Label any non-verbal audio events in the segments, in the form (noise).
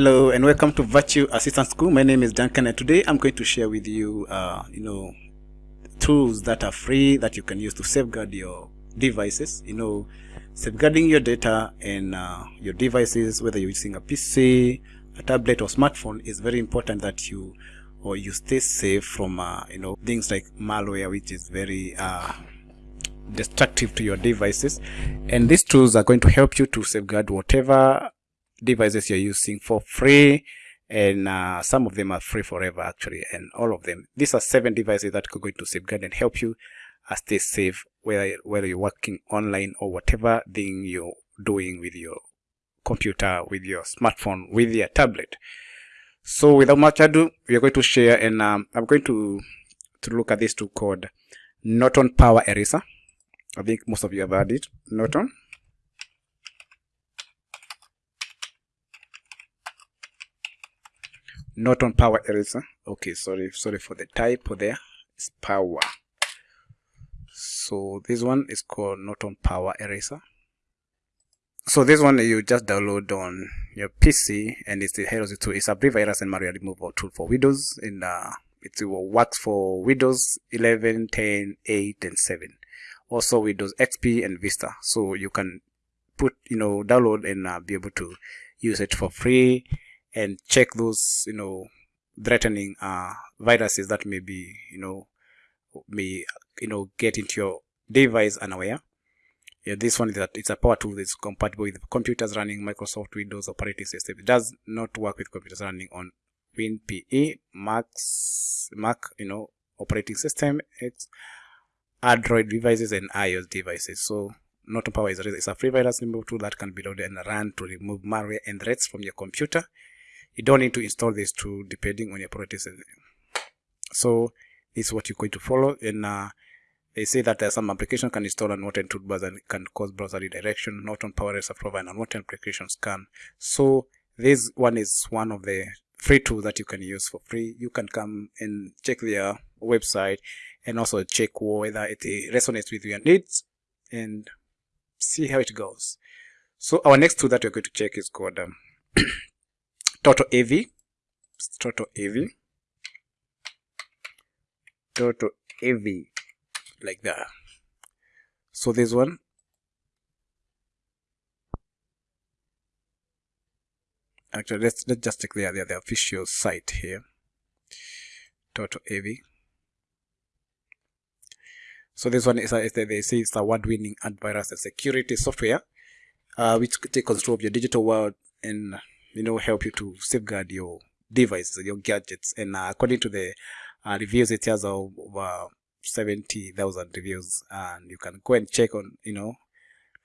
Hello and welcome to Virtue Assistance School. My name is Duncan and today I'm going to share with you, uh, you know, tools that are free that you can use to safeguard your devices. You know, safeguarding your data and uh, your devices, whether you're using a PC, a tablet or smartphone is very important that you or you stay safe from, uh, you know, things like malware, which is very uh, destructive to your devices. And these tools are going to help you to safeguard whatever devices you're using for free and uh, some of them are free forever actually and all of them. These are seven devices that are going to safeguard and help you uh, stay safe whether whether you're working online or whatever thing you're doing with your computer with your smartphone with your tablet. So without much ado we are going to share and um, i'm going to to look at this tool called norton power eraser. I think most of you have heard it norton Norton Power Eraser. Okay, sorry, sorry for the typo there. It's Power. So this one is called Norton Power Eraser. So this one you just download on your PC and it's the Heroes 2 It's a brief virus and malware removal tool for Windows and uh, it works for Windows 11, 10, 8 and 7. Also Windows XP and Vista. So you can put, you know, download and uh, be able to use it for free and check those you know threatening uh, viruses that may be you know may you know get into your device unaware. Yeah this one is that it's a power tool that's compatible with computers running microsoft windows operating system. It does not work with computers running on winpe macs mac you know operating system. It's android devices and ios devices. So Norton Power is a, is a free virus removal tool that can be loaded and run to remove malware and threats from your computer you don't need to install this tool depending on your priorities. So this is what you're going to follow. And uh, they say that some application can install unwanted toolbars and can cause browser redirection Norton Power Eraser provide unwanted applications can so this one is one of the free tools that you can use for free. You can come and check their website and also check whether it resonates with your needs and see how it goes. So our next tool that we're going to check is called um, (clears throat) Total AV, Total AV, Total AV, like that. So this one, actually let's let's just check the, the, the official site here. Total AV. So this one is, a, is a, they say it's award-winning antivirus and security software, uh, which take control of your digital world and you know help you to safeguard your devices your gadgets. And uh, according to the uh, reviews it has over 70,000 reviews. And you can go and check on you know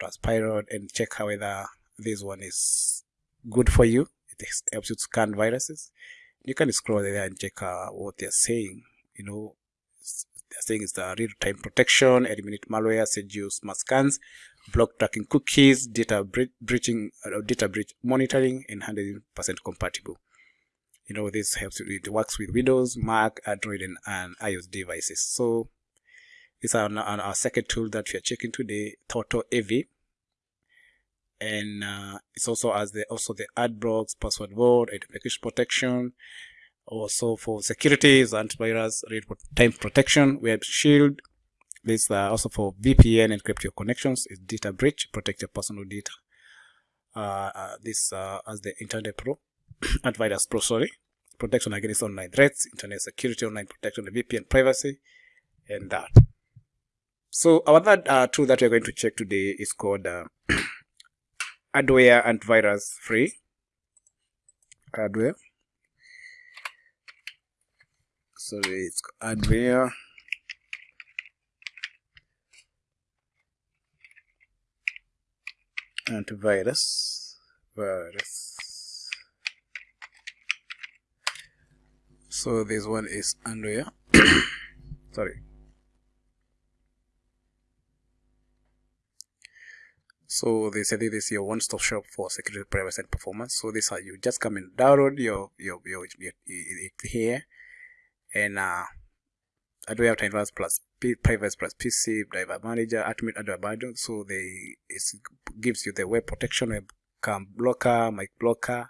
Trustpilot and check how whether this one is good for you. It helps you to scan viruses. You can scroll there and check uh, what they're saying. You know they're saying it's the real-time protection eliminate malware you smart scans block tracking cookies, data breaching, uh, data breach monitoring, and 100% compatible. You know, this helps, it works with Windows, Mac, Android, and, and iOS devices. So, this is our, our, second tool that we are checking today, Total AV. And uh, it's also as the also the ad blocks, password vault, identification protection, also for security, antivirus, real time protection, web shield, this uh, also for VPN encrypt your connections is data breach, protect your personal data. Uh, uh, this uh, as the Internet Pro, (clears throat) Antivirus Pro, sorry, protection against online threats, internet security, online protection, VPN privacy, and that. So our third uh, tool that we're going to check today is called uh, (clears throat) Adaware Antivirus Free. Adaware. Sorry, it's Adaware antivirus. Virus. So this one is Andrea (coughs) sorry. So they say this is your one-stop shop for security privacy and performance. So this how you. Just come and download your your your, your, your it here. And uh Adaware Antivirus plus Privacy plus PC Driver Manager, Ultimate Adaware Manager. So they it gives you the web protection, webcam blocker, mic blocker,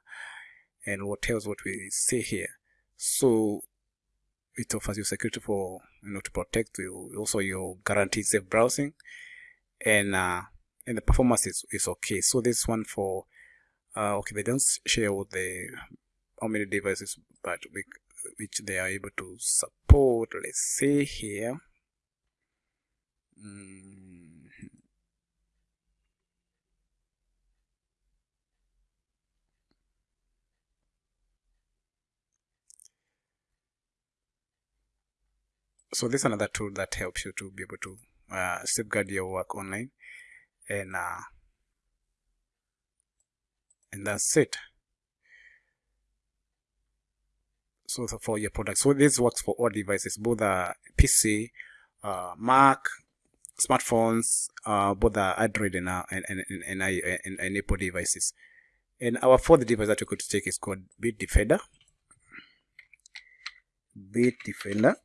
and what else what we see here so it offers you security for you know to protect you also your guaranteed safe browsing and uh and the performance is, is okay so this one for uh okay they don't share what the how many devices but we, which they are able to support let's say here. Mm. so this is another tool that helps you to be able to uh, safeguard your work online. And uh, and that's it so for your product so this works for all devices both the pc uh, mac smartphones uh, both the android and, uh, and, and, and, and, and apple devices and our fourth device that we're going to take is called Bitdefender. Bitdefender.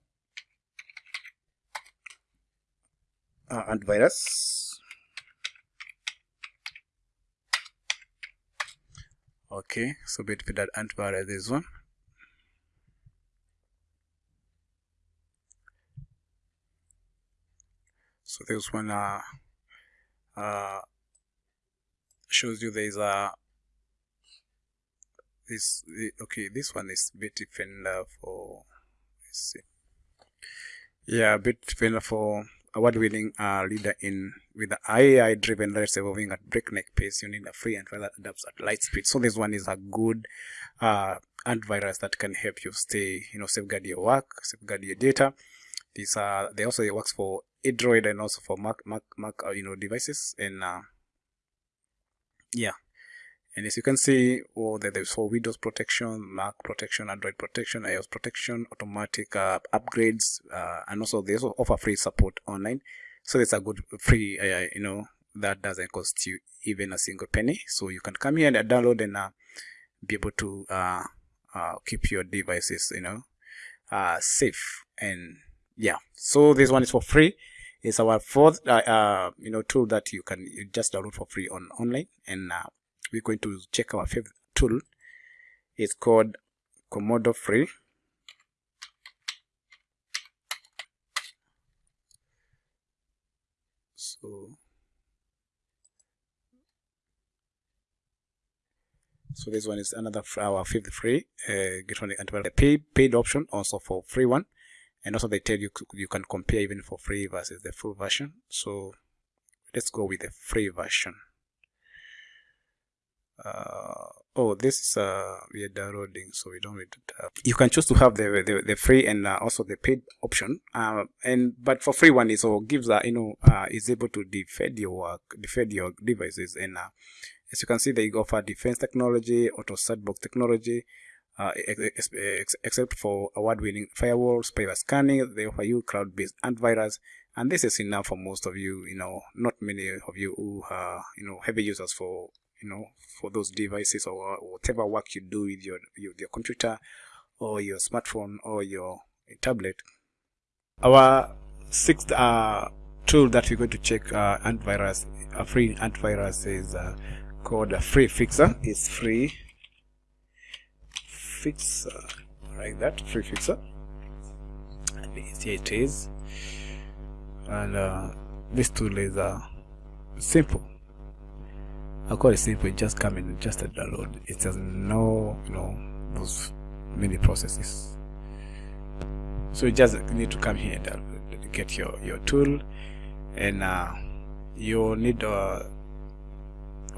uh, antivirus okay so Bitdefender antivirus this one so this one uh, uh shows you there's a this okay this one is Bitdefender for let's see yeah Bitdefender for award-winning uh, leader in with the AI-driven rates evolving at breakneck pace. You need a free antivirus that adapts at light speed. So this one is a good uh, antivirus that can help you stay, you know, safeguard your work, safeguard your data. These are they also works for Android and also for Mac, Mac, Mac, uh, you know, devices. And uh, yeah, and as you can see all oh, there's for windows protection mac protection android protection ios protection automatic uh, upgrades uh, and also they also offer free support online. So it's a good free uh, you know that doesn't cost you even a single penny. So you can come here and download and uh, be able to uh, keep your devices you know safe and yeah. So this one is for free. It's our fourth uh, uh, you know tool that you can just download for free on online. And uh, we're going to check our favorite tool. It's called Comodo free. So so this one is another our fifth free uh, get one the paid paid option also for free one and also they tell you you can compare even for free versus the full version. So let's go with the free version. Uh, oh this is uh, we are downloading so we don't need to tap. you can choose to have the the, the free and uh, also the paid option. Uh, and but for free one is so gives uh, you know uh, is able to defend your work defend your devices. And uh, as you can see they offer defense technology auto sandbox technology uh, ex ex except for award-winning firewall spyware scanning they offer you cloud-based antivirus and this is enough for most of you you know not many of you who are you know heavy users for you know for those devices or whatever work you do with your your, your computer or your smartphone or your tablet. Our sixth uh, tool that we're going to check uh, antivirus a free antivirus is uh, called a free fixer. It's free fixer. Like that free fixer. And here it is. And uh, this tool is uh, simple. I call it simple, just come in just a download. It has no, you know, those many processes. So you just need to come here and get your, your tool. And uh, you need uh,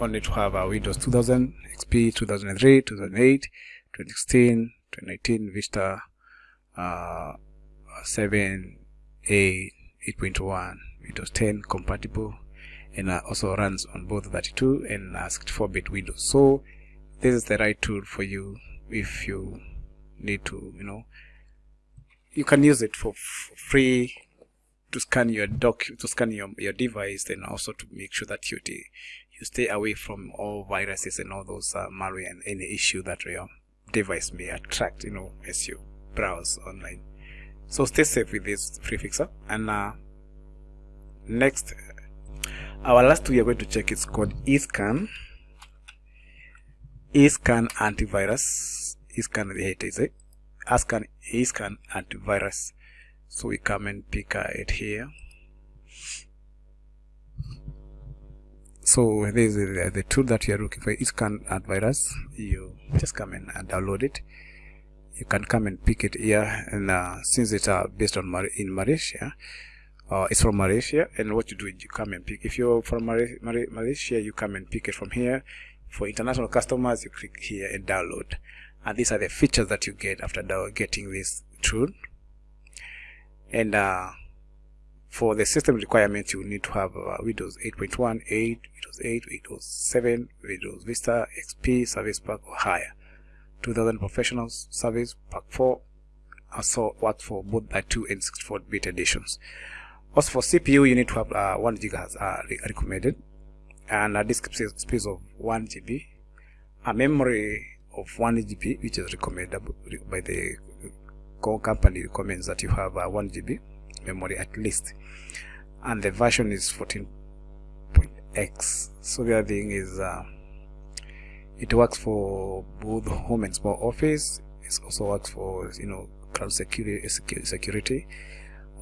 only to have a Windows 2000, XP 2003, 2008, 2016, 2019, Vista uh, 7, 8, 8.1, Windows 10 compatible and uh, also runs on both 32 and 64-bit uh, Windows. So this is the right tool for you if you need to, you know, you can use it for free to scan your doc to scan your, your device and also to make sure that you you stay away from all viruses and all those uh, malware and any issue that your device may attract you know as you browse online so stay safe with this free fixer and uh, next our last we are going to check is called escan eScan antivirus. eScan it is it. eScan eScan antivirus. So we come and pick uh, it here. So this is the, the tool that you are looking for. eScan antivirus. You just come and download it. You can come and pick it here, and uh, since it's uh, based on Mar in Malaysia, uh, it's from Malaysia and what you do is you come and pick if you're from Malaysia you come and pick it from here for international customers you click here and download and these are the features that you get after getting this tool and uh, for the system requirements you need to have uh, Windows 8.1 8 Windows 8 Windows 7 Windows Vista XP Service Pack or higher. 2000 professional service pack 4 also works for both by 2 and 64 bit editions. Also for CPU, you need to have uh, 1 gigahertz uh, recommended, and a disk space of 1 GB, a memory of 1 GB, which is recommended by the company recommends that you have uh, 1 GB memory at least, and the version is 14.x. So the other thing is uh, it works for both home and small office. It also works for you know cloud security security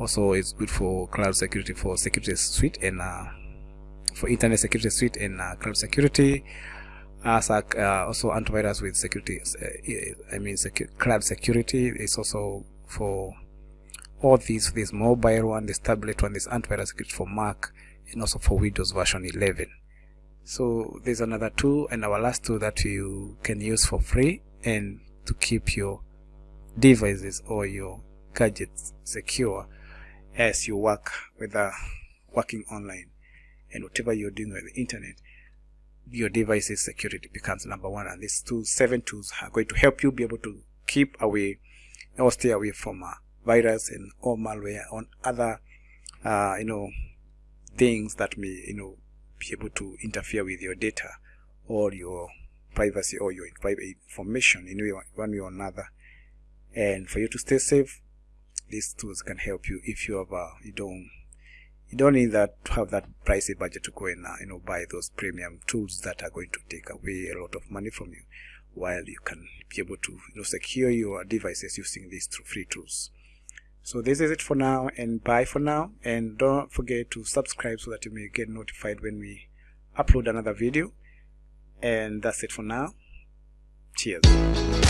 also it's good for cloud security for security suite and uh, for internet security suite and uh, cloud security as uh, also antivirus with security uh, I mean secu cloud security is also for all these this mobile one this tablet one this antivirus security for Mac and also for Windows version 11 so there's another tool and our last tool that you can use for free and to keep your devices or your gadgets secure as you work with uh, working online. And whatever you're doing with the internet your device's security becomes number one. And these two seven tools are going to help you be able to keep away or stay away from uh, virus and or malware on other uh, you know things that may you know be able to interfere with your data or your privacy or your private information in one way or another. And for you to stay safe these tools can help you if you have uh, you don't you don't need that to have that pricey budget to go and uh, you know buy those premium tools that are going to take away a lot of money from you while you can be able to you know secure your devices using these free tools so this is it for now and bye for now. And don't forget to subscribe so that you may get notified when we upload another video. And that's it for now. Cheers